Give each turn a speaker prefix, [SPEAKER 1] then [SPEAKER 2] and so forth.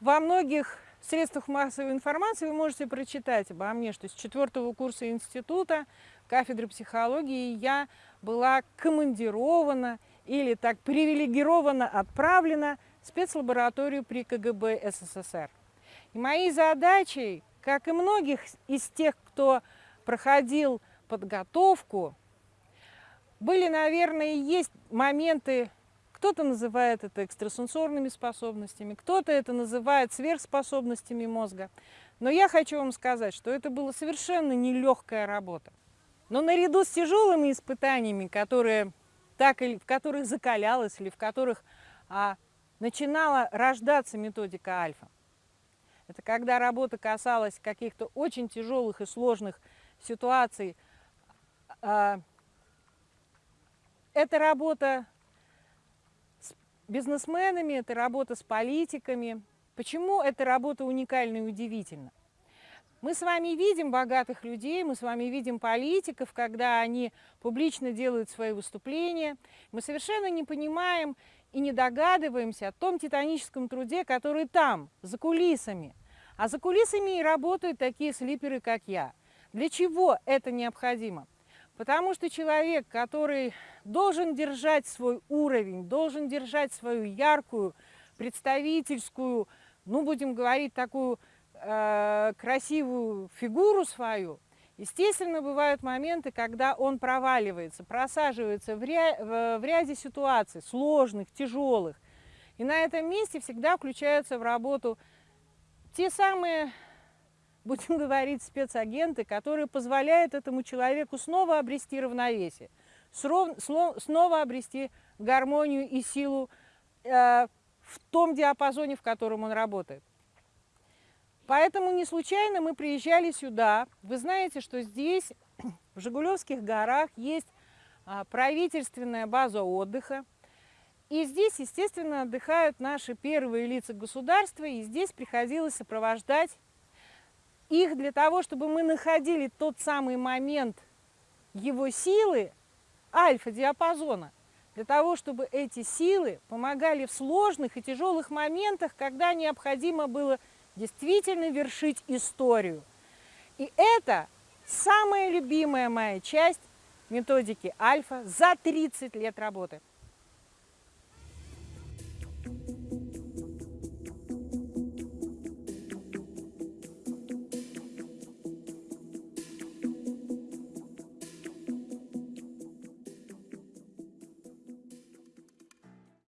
[SPEAKER 1] во многих средствах массовой информации вы можете прочитать обо мне, что с четвертого курса института кафедры психологии я была командирована или так привилегированно отправлена в спецлабораторию при КГБ СССР. И моей задачей, как и многих из тех, кто проходил подготовку, были, наверное, есть моменты, кто-то называет это экстрасенсорными способностями, кто-то это называет сверхспособностями мозга. Но я хочу вам сказать, что это была совершенно нелегкая работа. Но наряду с тяжелыми испытаниями, которые так или в которых закалялась или в которых а, начинала рождаться методика альфа, это когда работа касалась каких-то очень тяжелых и сложных ситуаций. А, это работа бизнесменами, это работа с политиками. Почему эта работа уникальна и удивительна? Мы с вами видим богатых людей, мы с вами видим политиков, когда они публично делают свои выступления. Мы совершенно не понимаем и не догадываемся о том титаническом труде, который там, за кулисами. А за кулисами и работают такие слиперы, как я. Для чего это необходимо? Потому что человек, который должен держать свой уровень, должен держать свою яркую, представительскую, ну, будем говорить, такую э, красивую фигуру свою, естественно, бывают моменты, когда он проваливается, просаживается в, ря в, в ряде ситуаций, сложных, тяжелых. И на этом месте всегда включаются в работу те самые будем говорить, спецагенты, которые позволяют этому человеку снова обрести равновесие, снова обрести гармонию и силу э, в том диапазоне, в котором он работает. Поэтому не случайно мы приезжали сюда. Вы знаете, что здесь, в Жигулевских горах, есть а, правительственная база отдыха. И здесь, естественно, отдыхают наши первые лица государства, и здесь приходилось сопровождать их для того, чтобы мы находили тот самый момент его силы, альфа-диапазона, для того, чтобы эти силы помогали в сложных и тяжелых моментах, когда необходимо было действительно вершить историю. И это самая любимая моя часть методики альфа за 30 лет работы. Thank you.